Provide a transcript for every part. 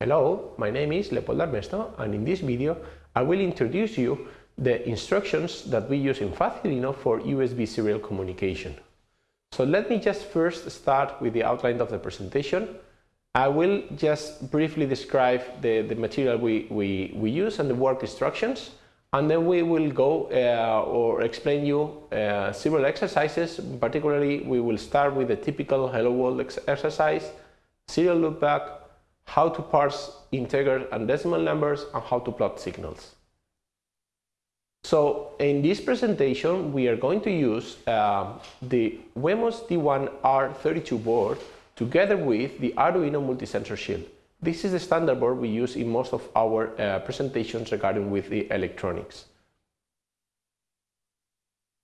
Hello, my name is Leopoldo Armesto and in this video I will introduce you the instructions that we use in Facilino for USB serial communication. So let me just first start with the outline of the presentation. I will just briefly describe the, the material we, we, we use and the work instructions and then we will go uh, or explain you uh, several exercises. Particularly we will start with the typical Hello World ex exercise, serial loopback, how to parse integer and decimal numbers, and how to plot signals. So in this presentation, we are going to use uh, the Wemos D1R32 board together with the Arduino multi-sensor shield. This is the standard board we use in most of our uh, presentations regarding with the electronics.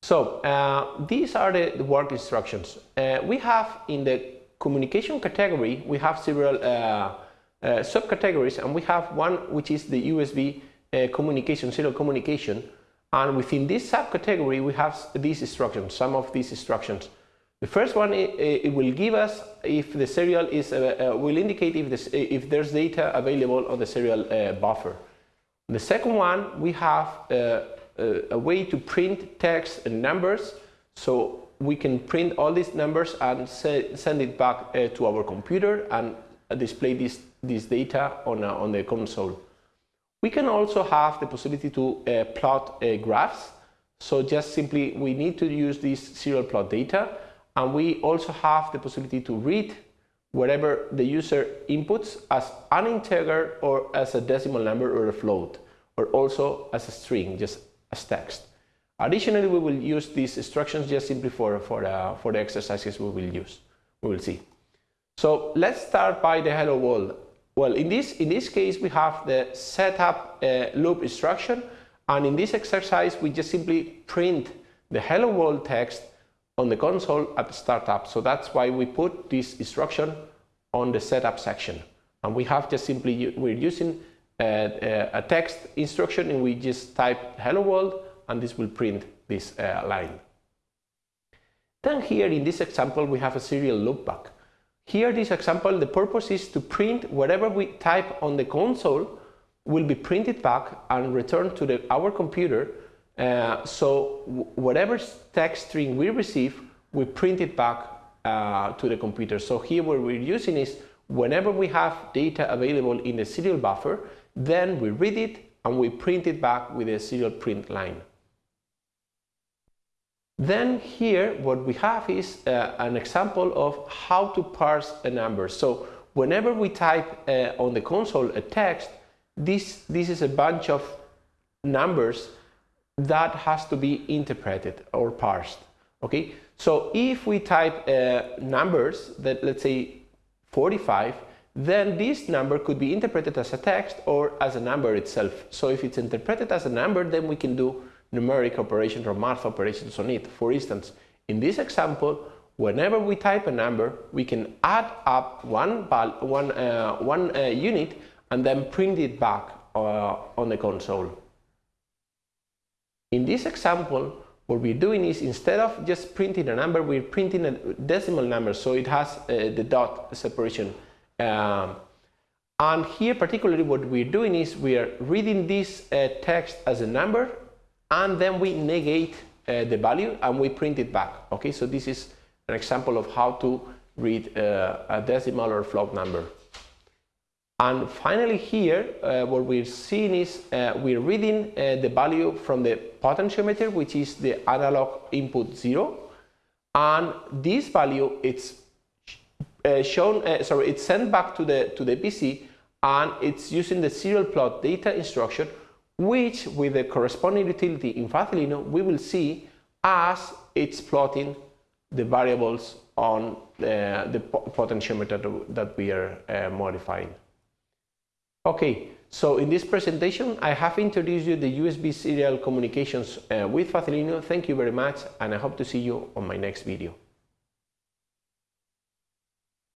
So uh, these are the, the work instructions. Uh, we have in the communication category, we have several uh, subcategories and we have one which is the USB uh, communication, serial communication and within this subcategory we have these instructions, some of these instructions. The first one it, it will give us if the serial is uh, uh, will indicate if this if there's data available on the serial uh, buffer. The second one we have uh, a way to print text and numbers so we can print all these numbers and send it back to our computer and display this this data on, uh, on the console. We can also have the possibility to uh, plot uh, graphs. So just simply we need to use this serial plot data and we also have the possibility to read whatever the user inputs as an integer or as a decimal number or a float or also as a string, just as text. Additionally, we will use these instructions just simply for, for, uh, for the exercises we will use, we will see. So let's start by the hello world. Well, in this, in this case, we have the setup uh, loop instruction. And in this exercise, we just simply print the hello world text on the console at the startup. So that's why we put this instruction on the setup section. And we have just simply, we're using a, a text instruction and we just type hello world and this will print this uh, line. Then here in this example, we have a serial loopback. Here, this example, the purpose is to print whatever we type on the console will be printed back and returned to the, our computer. Uh, so whatever text string we receive, we print it back uh, to the computer. So here what we're using is whenever we have data available in the serial buffer, then we read it and we print it back with a serial print line. Then here what we have is uh, an example of how to parse a number. So whenever we type uh, on the console a text, this, this is a bunch of numbers that has to be interpreted or parsed. Okay, so if we type uh, numbers that let's say 45, then this number could be interpreted as a text or as a number itself. So if it's interpreted as a number, then we can do numeric operations or math operations on it. For instance, in this example, whenever we type a number, we can add up one, one, uh, one uh, unit and then print it back uh, on the console. In this example, what we're doing is instead of just printing a number, we're printing a decimal number, so it has uh, the dot separation. Um, and here particularly what we're doing is we are reading this uh, text as a number and then we negate uh, the value and we print it back. Okay, so this is an example of how to read uh, a decimal or float number. And finally here, uh, what we're seeing is uh, we're reading uh, the value from the potentiometer, which is the analog input 0. And this value, it's uh, shown, sorry, it's sent back to the, to the PC and it's using the serial plot data instruction which with the corresponding utility in Facilino we will see as it's plotting the variables on uh, the potentiometer that we are uh, modifying. Okay, so in this presentation I have introduced you the USB serial communications uh, with Facilino. Thank you very much and I hope to see you on my next video.